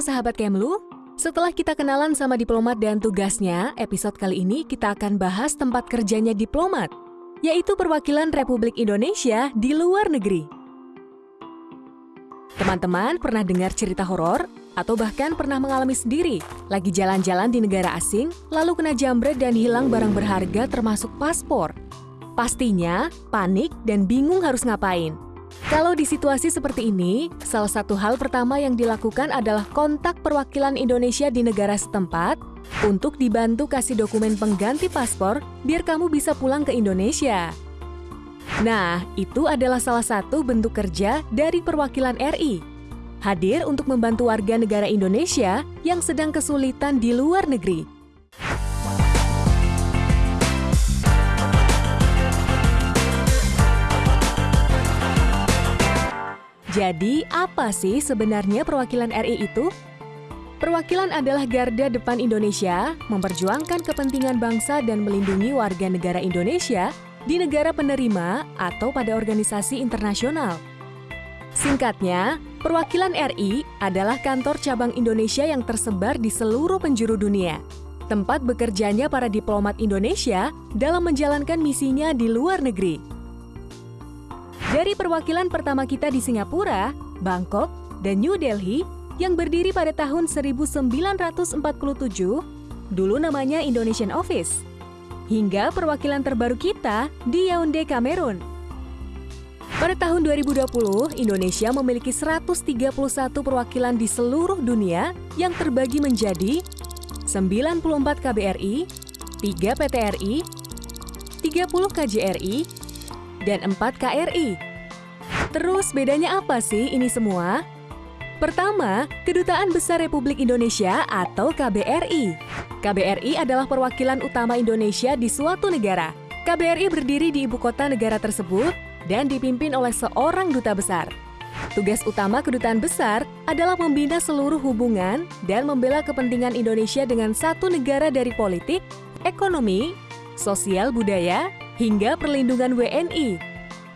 Sahabat Kemlu, setelah kita kenalan sama diplomat dan tugasnya, episode kali ini kita akan bahas tempat kerjanya diplomat, yaitu perwakilan Republik Indonesia di luar negeri. Teman-teman pernah dengar cerita horor atau bahkan pernah mengalami sendiri lagi jalan-jalan di negara asing, lalu kena jambret dan hilang barang berharga termasuk paspor. Pastinya panik dan bingung harus ngapain. Kalau di situasi seperti ini, salah satu hal pertama yang dilakukan adalah kontak perwakilan Indonesia di negara setempat untuk dibantu kasih dokumen pengganti paspor biar kamu bisa pulang ke Indonesia. Nah, itu adalah salah satu bentuk kerja dari perwakilan RI. Hadir untuk membantu warga negara Indonesia yang sedang kesulitan di luar negeri. Jadi, apa sih sebenarnya perwakilan RI itu? Perwakilan adalah garda depan Indonesia, memperjuangkan kepentingan bangsa dan melindungi warga negara Indonesia di negara penerima atau pada organisasi internasional. Singkatnya, perwakilan RI adalah kantor cabang Indonesia yang tersebar di seluruh penjuru dunia, tempat bekerjanya para diplomat Indonesia dalam menjalankan misinya di luar negeri. Dari perwakilan pertama kita di Singapura, Bangkok, dan New Delhi yang berdiri pada tahun 1947, dulu namanya Indonesian Office, hingga perwakilan terbaru kita di Yaounde, Kamerun. Pada tahun 2020, Indonesia memiliki 131 perwakilan di seluruh dunia yang terbagi menjadi 94 KBRI, 3 PTRI, 30 KJRI, dan 4 KRI. Terus bedanya apa sih ini semua? Pertama, Kedutaan Besar Republik Indonesia atau KBRI. KBRI adalah perwakilan utama Indonesia di suatu negara. KBRI berdiri di ibu kota negara tersebut dan dipimpin oleh seorang duta besar. Tugas utama kedutaan besar adalah membina seluruh hubungan dan membela kepentingan Indonesia dengan satu negara dari politik, ekonomi, sosial budaya, hingga perlindungan WNI.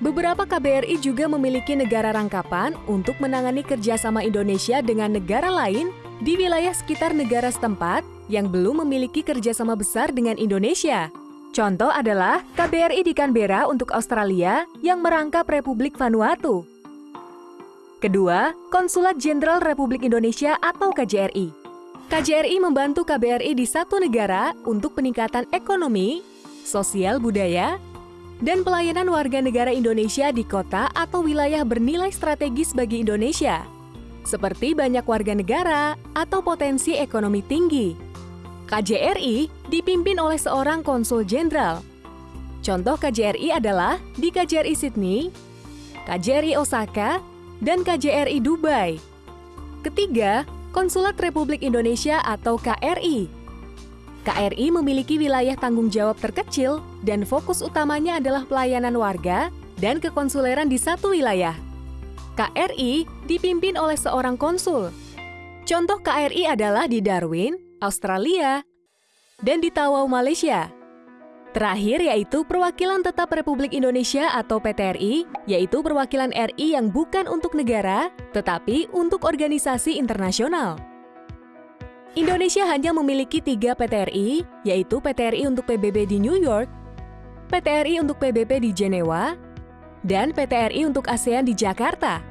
Beberapa KBRI juga memiliki negara rangkapan untuk menangani kerjasama Indonesia dengan negara lain di wilayah sekitar negara setempat yang belum memiliki kerjasama besar dengan Indonesia. Contoh adalah KBRI di Canberra untuk Australia yang merangkap Republik Vanuatu. Kedua, Konsulat Jenderal Republik Indonesia atau KJRI. KJRI membantu KBRI di satu negara untuk peningkatan ekonomi, sosial budaya, dan pelayanan warga negara Indonesia di kota atau wilayah bernilai strategis bagi Indonesia, seperti banyak warga negara atau potensi ekonomi tinggi. KJRI dipimpin oleh seorang konsul jenderal. Contoh KJRI adalah di KJRI Sydney, KJRI Osaka, dan KJRI Dubai. Ketiga, Konsulat Republik Indonesia atau KRI KRI memiliki wilayah tanggung jawab terkecil dan fokus utamanya adalah pelayanan warga dan kekonsuleran di satu wilayah. KRI dipimpin oleh seorang konsul. Contoh KRI adalah di Darwin, Australia, dan di Tawau, Malaysia. Terakhir yaitu Perwakilan Tetap Republik Indonesia atau PTRI, yaitu perwakilan RI yang bukan untuk negara, tetapi untuk organisasi internasional. Indonesia hanya memiliki tiga PTRI, yaitu PTRI untuk PBB di New York, PTRI untuk PBB di Jenewa, dan PTRI untuk ASEAN di Jakarta.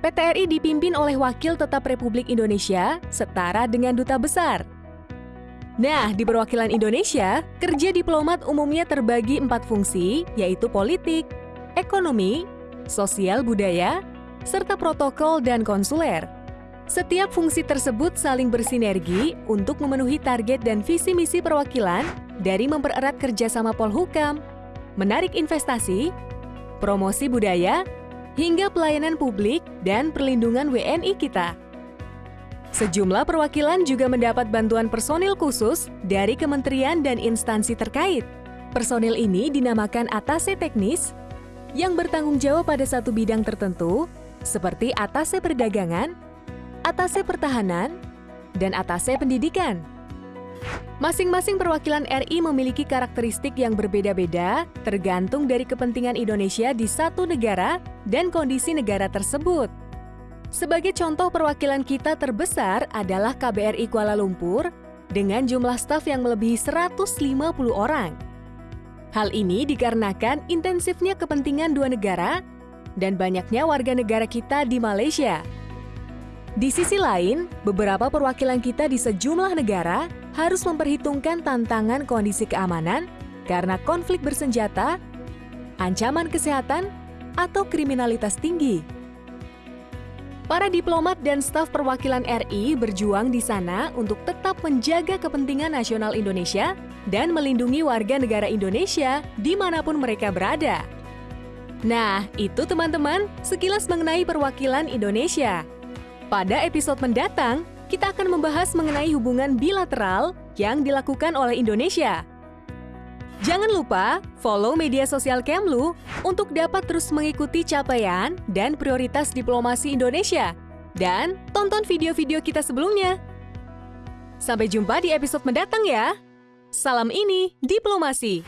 PTRI dipimpin oleh Wakil Tetap Republik Indonesia setara dengan Duta Besar. Nah, di perwakilan Indonesia, kerja diplomat umumnya terbagi empat fungsi, yaitu politik, ekonomi, sosial budaya, serta protokol dan konsuler. Setiap fungsi tersebut saling bersinergi untuk memenuhi target dan visi misi perwakilan dari mempererat kerjasama Polhukam, menarik investasi, promosi budaya, hingga pelayanan publik dan perlindungan WNI kita. Sejumlah perwakilan juga mendapat bantuan personil khusus dari kementerian dan instansi terkait. Personil ini dinamakan atase teknis yang bertanggung jawab pada satu bidang tertentu, seperti atase perdagangan, atase pertahanan, dan atase pendidikan. Masing-masing perwakilan RI memiliki karakteristik yang berbeda-beda tergantung dari kepentingan Indonesia di satu negara dan kondisi negara tersebut. Sebagai contoh perwakilan kita terbesar adalah KBRI Kuala Lumpur dengan jumlah staf yang melebihi 150 orang. Hal ini dikarenakan intensifnya kepentingan dua negara dan banyaknya warga negara kita di Malaysia. Di sisi lain, beberapa perwakilan kita di sejumlah negara harus memperhitungkan tantangan kondisi keamanan karena konflik bersenjata, ancaman kesehatan, atau kriminalitas tinggi. Para diplomat dan staf perwakilan RI berjuang di sana untuk tetap menjaga kepentingan nasional Indonesia dan melindungi warga negara Indonesia di mana pun mereka berada. Nah, itu teman-teman sekilas mengenai perwakilan Indonesia. Pada episode mendatang, kita akan membahas mengenai hubungan bilateral yang dilakukan oleh Indonesia. Jangan lupa follow media sosial Kemlu untuk dapat terus mengikuti capaian dan prioritas diplomasi Indonesia. Dan tonton video-video kita sebelumnya. Sampai jumpa di episode mendatang ya. Salam ini, Diplomasi.